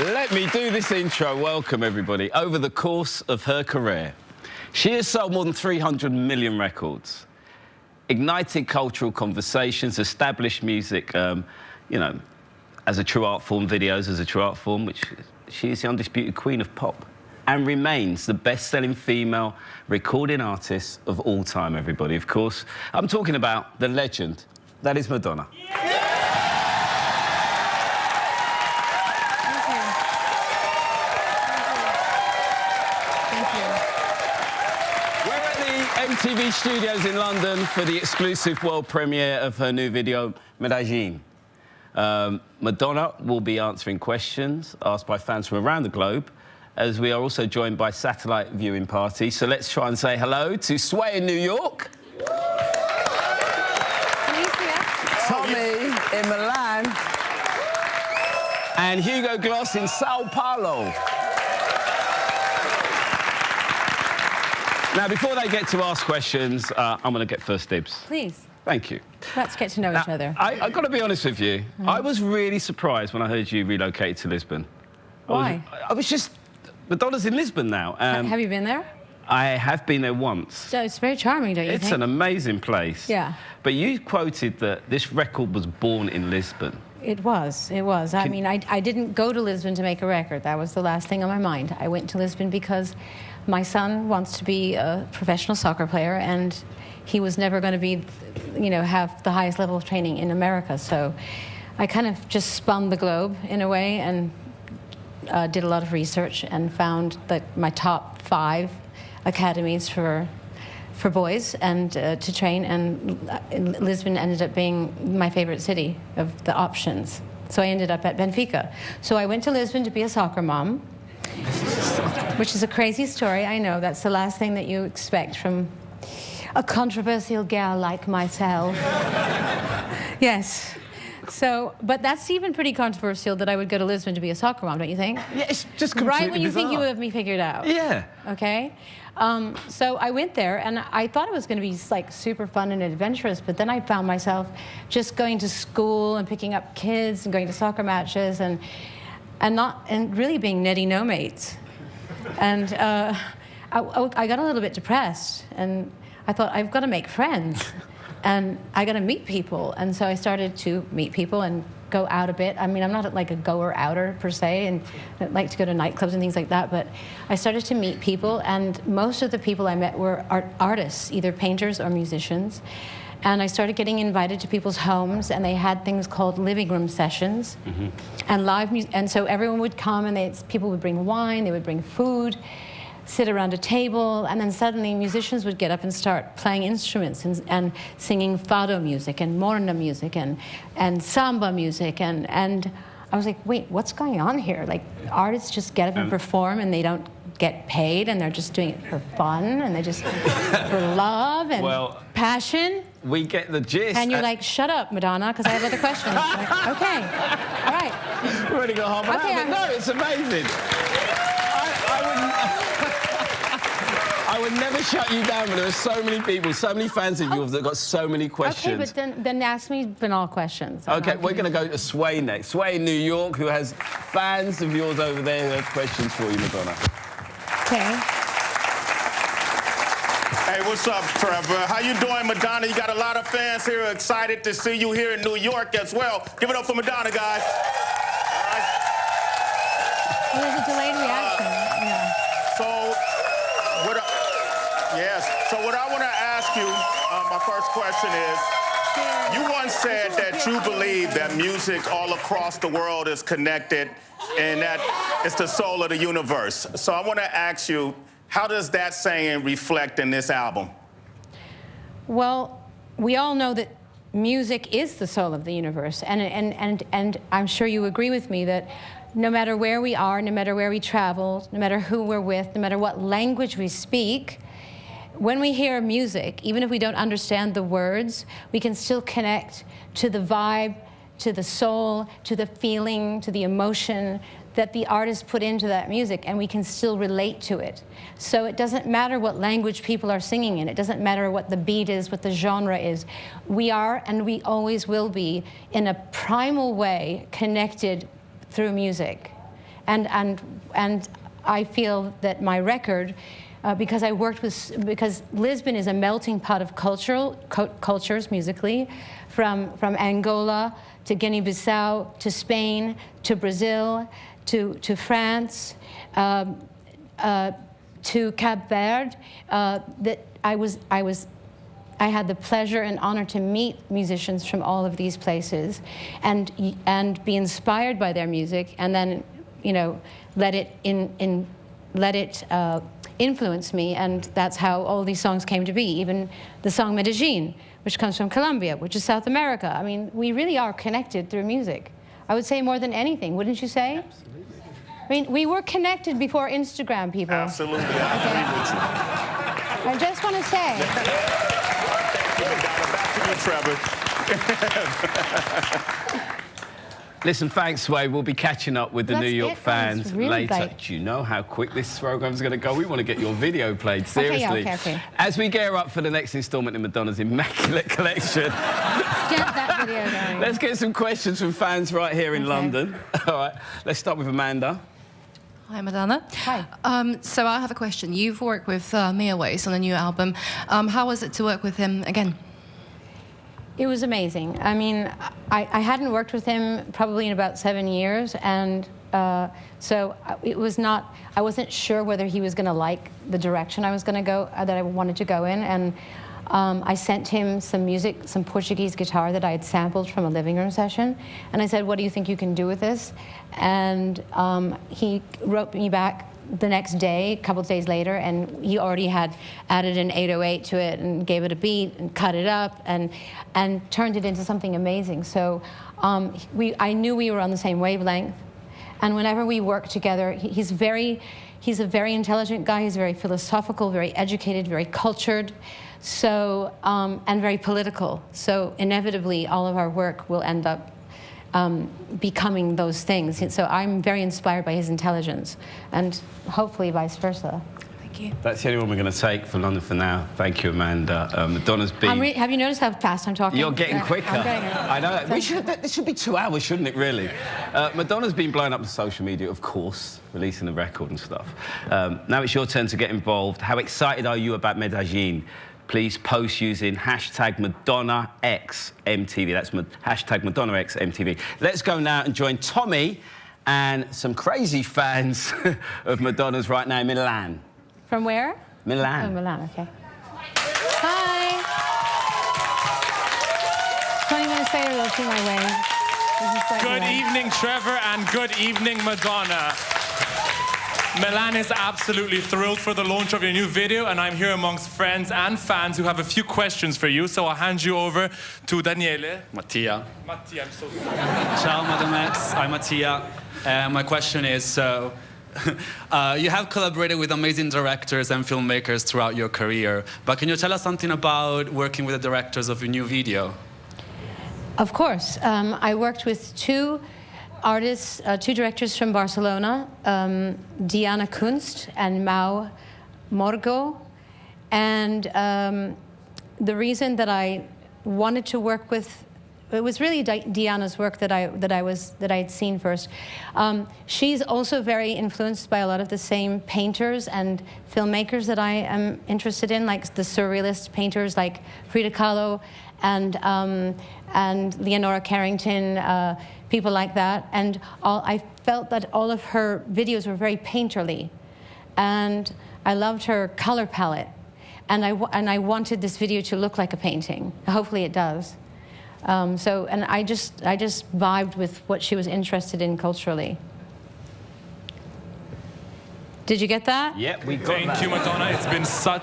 Let me do this intro. Welcome, everybody. Over the course of her career, she has sold more than 300 million records, ignited cultural conversations, established music, um, you know, as a true art form, videos as a true art form, which she is the undisputed queen of pop and remains the best-selling female recording artist of all time, everybody. Of course, I'm talking about the legend that is Madonna. We're at the MTV studios in London for the exclusive world premiere of her new video, Medellin. Um, Madonna will be answering questions asked by fans from around the globe, as we are also joined by satellite viewing party. So let's try and say hello to Sway in New York. Tommy in Milan. And Hugo Gloss in Sao Paulo. Now, before they get to ask questions, uh, I'm going to get first dibs. Please, Thank you. let's get to know each other. I, I've got to be honest with you. I was really surprised when I heard you relocated to Lisbon. I was- Why? I was, just... Madonna's in Lisbon now. Um, Have you been there? I have been there once. So it's very charming, don't you think? It's think? an amazing place. Yeah. But you quoted that this record was born in Lisbon. It was, it was. I mean, I, I didn't go to Lisbon to make a record. That was the last thing on my mind. I went to Lisbon because my son wants to be a professional soccer player and he was never going to be, you know, have the highest level of training in America. So I kind of just spun the globe in a way and uh, did a lot of research and found that my top five academies for for boys and uh, to train, and Lisbon ended up being my favorite city of the options. So I ended up at Benfica. So I went to Lisbon to be a soccer mom, which is a crazy story. I know that's the last thing that you expect from a controversial gal like myself. yes. So, but that's even pretty controversial that I would go to Lisbon to be a soccer mom, don't you think? Yeah, it's just completely Right when you think you would have me figured out. Yeah. Okay. Um, so I went there and I thought it was going to be like super fun and adventurous, but then I found myself just going to school and picking up kids and going to soccer matches and and not and really being netty no mates. And uh, I, I got a little bit depressed and I thought I've got to make friends and I got to meet people. And so I started to meet people and go out a bit. I mean, I'm not like a goer outer per se, and I like to go to nightclubs and things like that. But I started to meet people, and most of the people I met were art artists, either painters or musicians. And I started getting invited to people's homes, and they had things called living room sessions, mm-hmm. and live music. And so everyone would come, and they, people would bring wine, they would bring food sit around a table, and then suddenly musicians would get up and start playing instruments and, and singing fado music and morna music and, and samba music. And, and I was like, wait, what's going on here? Like, artists just get up and perform and they don't get paid and they're just doing it for fun and they just for love and Well- passion. We get the gist. And you're like, shut up, Madonna, because I have other questions. Like, okay, all right. We've already got half an Okay, hour, but no, it's amazing. I, I would, I would never shut you down, but there are so many people, so many fans of yours that got so many questions. Okay, but then, then ask me banal questions. Okay, we're going to go to Sway next. Sway in New York, who has fans of yours over there who have questions for you, Madonna. Okay. Hey, what's up, Trevor? How you doing, Madonna? You got a lot of fans here excited to see you here in New York as well. Give it up for Madonna, guys. Well, there's a delayed reaction. yeah. So, what? I, yes. So, what I want to ask you, uh, my first question is. You once said that you believe that music all across the world is connected and that it's the soul of the universe. So I want to ask you, how does that saying reflect in this album? Well, we all know that music is the soul of the universe, and and and and I'm sure you agree with me that. No matter where we are, no matter where we travel, no matter who we're with, no matter what language we speak, when we hear music, even if we don't understand the words, we can still connect to the vibe, to the soul, to the feeling, to the emotion that the artist put into that music, and we can still relate to it. So it doesn't matter what language people are singing in, it doesn't matter what the beat is, what the genre is. We are, and we always will be, in a primal way, connected through music. And, and, and I feel that my record, uh, because I worked with, because Lisbon is a melting pot of cultural, cultures musically, from, from Angola to Guinea-Bissau to Spain to Brazil to, to France um, uh, to Cape Verde, uh, that I was, I was I had the pleasure and honor to meet musicians from all of these places and, and be inspired by their music and then, you know, let it, in, in, let it uh, influence me. And that's how all these songs came to be. Even the song Medellin, which comes from Colombia, which is South America. I mean, we really are connected through music. I would say more than anything, wouldn't you say? Absolutely. I mean, we were connected before Instagram, people. Absolutely, I okay. I just want to say. Trevor. Listen, thanks, Sway. We'll be catching up with the That's New York it, fans really later. great. Do you know how quick this program's going to go? We want to get your video played, seriously. Okay, okay, okay. As we gear up for the next instalment in Madonna's Immaculate Collection. get that video going. Let's get some questions from fans right here in okay. London. All right, let's start with Amanda. Hi, Madonna. Hi. Um, so I have a question. You've worked with uh, Mirwais on a new album. Um, how was it to work with him again? It was amazing. I mean, I, I hadn't worked with him probably in about seven years, and uh, so it was not. I wasn't sure whether he was going to like the direction I was going to go, uh, that I wanted to go in, and. Um, I sent him some music, some Portuguese guitar that I had sampled from a living room session. And I said, what do you think you can do with this? And um, he wrote me back the next day, a couple of days later, and he already had added an 808 to it and gave it a beat and cut it up and, and turned it into something amazing. So um, we, I knew we were on the same wavelength. And whenever we work together, he's very, he's a very intelligent guy. He's very philosophical, very educated, very cultured, so um, and very political. So inevitably, all of our work will end up um, becoming those things. So I'm very inspired by his intelligence, and hopefully vice versa. Thank you. That's the only one we're going to take for London for now. Thank you, Amanda. Um, Madonna's been. have you noticed how fast I'm talking? You're getting quicker. I know. So we should. This should be two hours, shouldn't it? Really. Uh, Madonna's been blowing up the social media, of course, releasing the record and stuff. Um, now it's your turn to get involved. How excited are you about Medellin? Please post using hashtag MadonnaXMTV. That's ma hashtag MadonnaXMTV. Let's go now and join Tommy and some crazy fans of Madonna's right now in Milan. From where? Milan. Oh, Milan, okay. Hi. 20 minutes later, they'll see my way. Good evening, Trevor, and good evening, Madonna. Milan is absolutely thrilled for the launch of your new video, and I'm here amongst friends and fans who have a few questions for you. So I'll hand you over to Daniele. Mattia. Mattia, I'm so sorry. Ciao, Madam X. I'm Mattia. Uh, my question is, so uh, you have collaborated with amazing directors and filmmakers throughout your career, but can you tell us something about working with the directors of your new video? Of course. Um, I worked with two artists, uh, two directors from Barcelona, um, Diana Kunst and Mau Morgo. And um, the reason that I wanted to work with it was really Di Diana's work that I that I was that I had seen first. Um, she's also very influenced by a lot of the same painters and filmmakers that I am interested in, like the surrealist painters like Frida Kahlo and um, and Leonora Carrington. Uh, people like that. And all, I felt that all of her videos were very painterly. And I loved her color palette. And I, and I wanted this video to look like a painting. Hopefully it does. Um, so, and I just, I just vibed with what she was interested in culturally. Did you get that? Yep, we got Thank that. you, Madonna. It's been such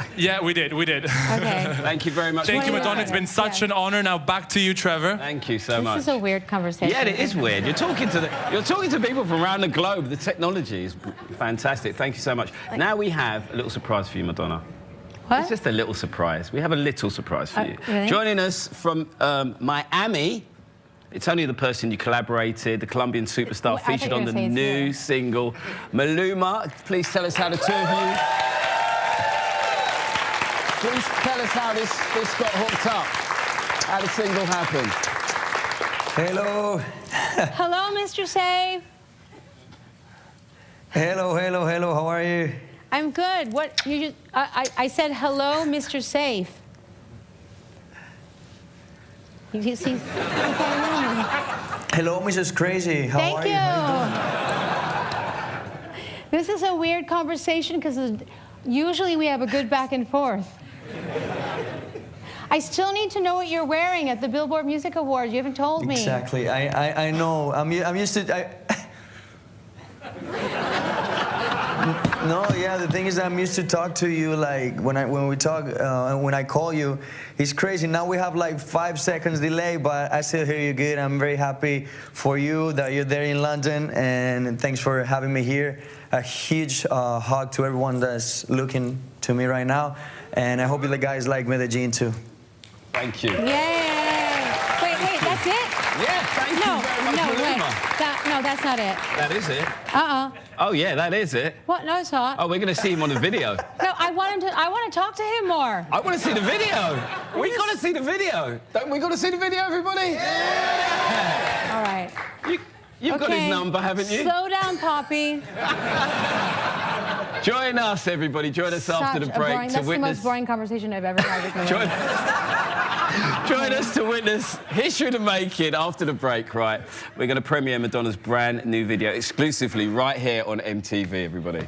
yeah, we did. We did. Okay. Thank you very much. Thank you, Madonna. It's been such yeah. an honor. Now back to you, Trevor. Thank you so this much. This is a weird conversation. Yeah, it is weird. You're talking to the, you're talking to people from around the globe. The technology is fantastic. Thank you so much. Now we have a little surprise for you, Madonna. What? It's just a little surprise. We have a little surprise for uh, you. Really? Joining us from um, Miami, it's only the person you collaborated, the Colombian superstar well, featured on the new single, Maluma. Please tell us how the two of you Please tell us how this, this got hooked up, how the single happened. Hello. Hello, Mr. Save. Hello, hello, hello. How are you? I'm good. What you? Just, I, I I said hello, Mr. Safe. You, you see? Hello, Mrs. Crazy. How Thank are you? You. This is a weird conversation because usually we have a good back and forth. I still need to know what you're wearing at the Billboard Music Awards. You haven't told me. Exactly. I, I, I know. I'm, I'm used to. I, no, yeah. The thing is, I'm used to talk to you like when I when we talk uh, when I call you. It's crazy. Now we have like five seconds delay, but I still hear you good. I'm very happy for you that you're there in London, and thanks for having me here. A huge uh, hug to everyone that's looking to me right now, and I hope you guys like Medellin too. Thank you. Yay! Wait, wait, that's it? Yeah, thank no, you very much, no, Maluma. wait. That, no, that's not it. That is it. Uh-uh. Oh, yeah, that is it. What? No, it's not. Oh, we're going to see him on the video. No, I want him to. I want to talk to him more. I want to see the video. We got to see the video. Don't we got to see the video, everybody? Yeah. All right. You, you've got his number, haven't you? Slow down, Poppy. Join us, everybody. Join us after the Such break boring, to that's the witness. most boring conversation I've ever had with Join, join us to witness history of the making after the break, right? We're going to premiere Madonna's brand new video exclusively right here on MTV, everybody.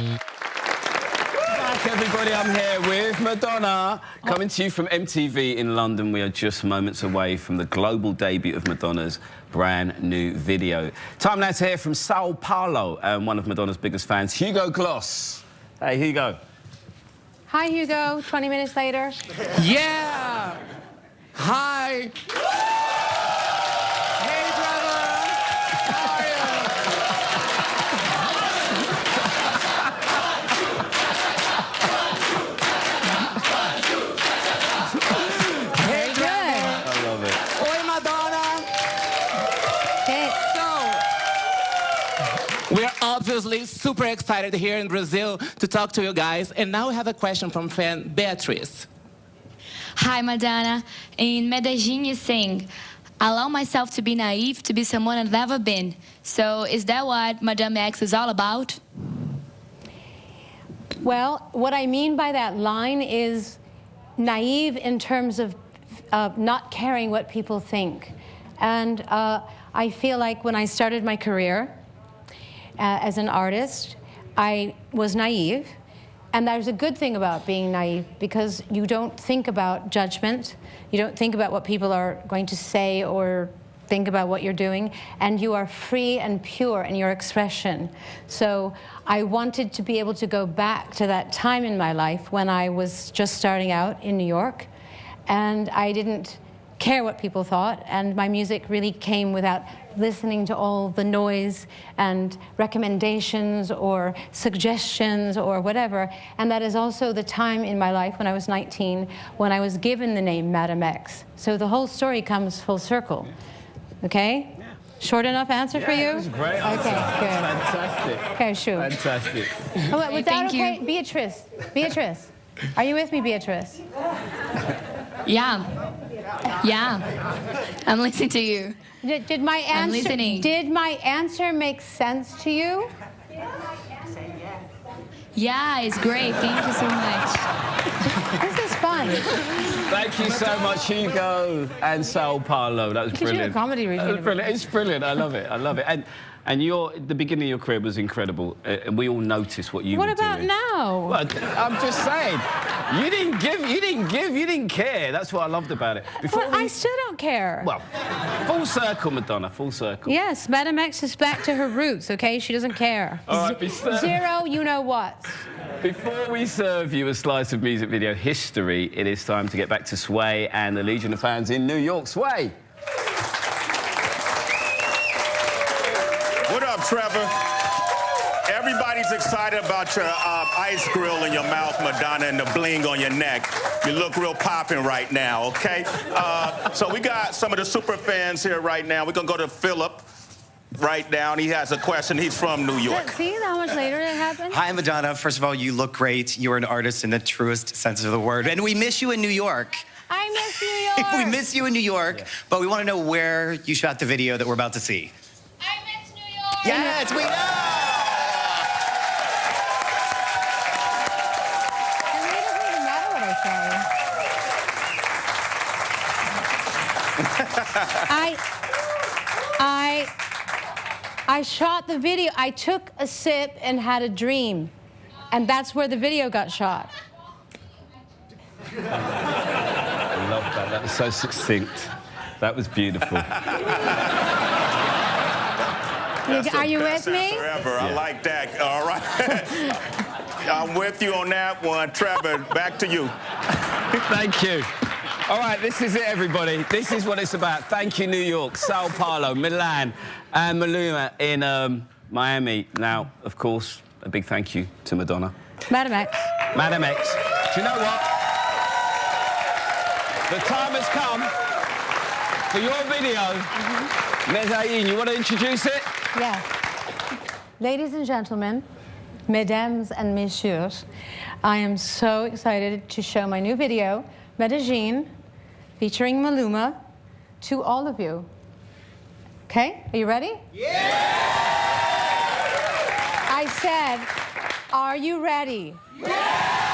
Back, everybody. I'm here with Madonna, coming to you from MTV in London. We are just moments away from the global debut of Madonna's brand new video. Time now to hear from Sao Paulo and one of Madonna's biggest fans, Hugo Gloss. Hey, Hugo. Hi, Hugo. 20 minutes later. Yeah! Hi! We're obviously super excited here in Brazil to talk to you guys. And now we have a question from fan Beatrice. Hi, Madonna. In Medellin, you sing, Allow myself to be naive, to be someone I've never been. So, is that what Madame X is all about? Well, what I mean by that line is naive in terms of uh, not caring what people think. And uh, I feel like when I started my career as an artist, I was naive. And there's a good thing about being naive because you don't think about judgment. You don't think about what people are going to say or think about what you're doing, and you are free and pure in your expression. So I wanted to be able to go back to that time in my life when I was just starting out in New York, and I didn't care what people thought, and my music really came without listening to all the noise and recommendations or suggestions or whatever. And that is also the time in my life when I was 19 when I was given the name Madam X. So the whole story comes full circle. Okay? Short enough answer for you? That was great. Okay, good. Fantastic. Okay, shoot. Fantastic. Oh, wait, was that thank you. Beatrice. Beatrice. Are you with me, Beatrice? Yeah. Yeah. I'm listening to you. Did, did my I'm answer listening. did my answer make sense to you? Yeah, it's great. Thank you so much. This is fun. Thank you so much, Hugo and Sao Paulo. That was could do a brilliant. comedy That was brilliant. It's brilliant. I love it. I love it. And and your the beginning of your career was incredible, uh, and we all noticed what you What were about doing. now? Well, I'm just saying, you didn't give, you didn't give, you didn't care. That's what I loved about it. Before Well, we, I still don't care. well, full circle, Madonna, full circle. Yes, Madam X is back to her roots, okay? She doesn't care. All right, Zero, you know what. Before we serve you a slice of music video history, it is time to get back to Sway and the Legion of Fans in New York. Sway. Up, Trevor? Everybody's excited about your uh, ice grill in your mouth, Madonna, and the bling on your neck. You look real popping right now, okay? Uh, so we got some of the super fans here right now. We're gonna go to Philip right now. and He has a question. He's from New York. See how much later it happened? Hi, Madonna. First of all, you look great. You're an artist in the truest sense of the word. And we miss you in New York. I miss New York. we miss you in New York, but we want to know where you shot the video that we're about to see. I miss New York. Yes, we know! It doesn't even matter what I say. I, I, I shot the video. I took a sip and had a dream, and that's where the video got shot. I love that. That was so succinct. That was beautiful. You- are you with me? answer Ever. I like that. All right. I'm with you on that one. Trevor, back to you. Thank you. All right, this is it, everybody. This is what it's about. Thank you, New York, Sao Paulo, Milan, and Maluma in um, Miami. Now, of course, a big thank you to Madonna. Madam X. Madam X. Do you know what? The time has come for your video. Medellin, you want to introduce it? Yeah. Ladies and gentlemen, mesdames and messieurs, I am so excited to show my new video, Medellin, featuring Maluma, to all of you. Okay, are you ready? Yeah! I said, are you ready? Yeah!